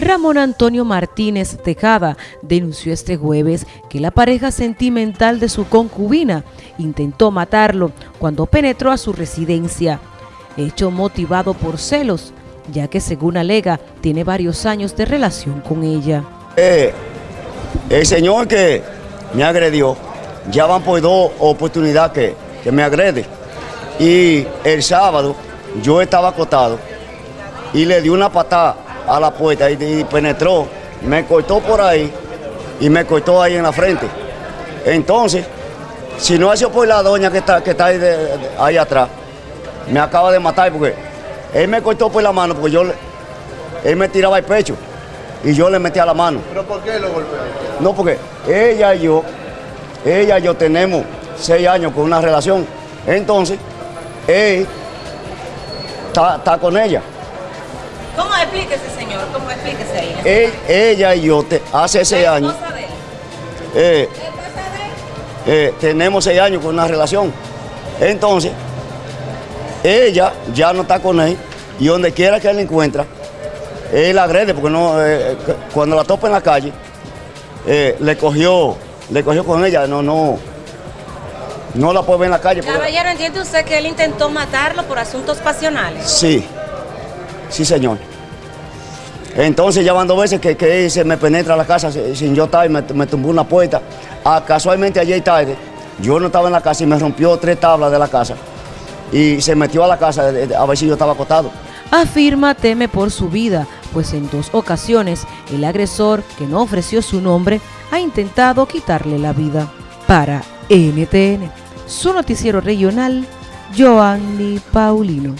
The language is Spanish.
Ramón Antonio Martínez Tejada denunció este jueves que la pareja sentimental de su concubina intentó matarlo cuando penetró a su residencia, hecho motivado por celos, ya que según alega tiene varios años de relación con ella. Eh, el señor que me agredió, ya van por dos oportunidades que, que me agrede. Y el sábado yo estaba acostado y le di una patada a la puerta y, penetró, me cortó por ahí y me cortó ahí en la frente. Entonces, si no ha sido por la doña que está, que está ahí, atrás, me acaba de matar porque él me cortó por la mano porque yo, él me tiraba el pecho y yo le metía la mano. ¿Pero por qué lo golpeó? No, porque ella y yo, ella y yo tenemos seis años con una relación. Entonces, él está con ella. ¿Cómo explíquese, señor? ¿Cómo explíquese ahí? ella y yo, hace seis años, eh, eh, tenemos seis años con una relación. Entonces, ella ya no está con él y donde quiera que él encuentra, él agrede porque no, eh, cuando la topa en la calle, le cogió, le cogió con ella, no, no, no la puede ver en la calle. Caballero, ¿entiende usted que él intentó matarlo por asuntos pasionales? Sí. Sí, señor. Entonces ya van dos veces que, que se me penetra la casa sin yo estar y me, tumbó una puerta. Ah, casualmente ayer tarde, yo no estaba en la casa y me rompió tres tablas de la casa. Y se metió a la casa a ver si yo estaba acostado. Afirma teme por su vida, pues en dos ocasiones el agresor, que no ofreció su nombre, ha intentado quitarle la vida. Para NTN, su noticiero regional, Joanny Paulino.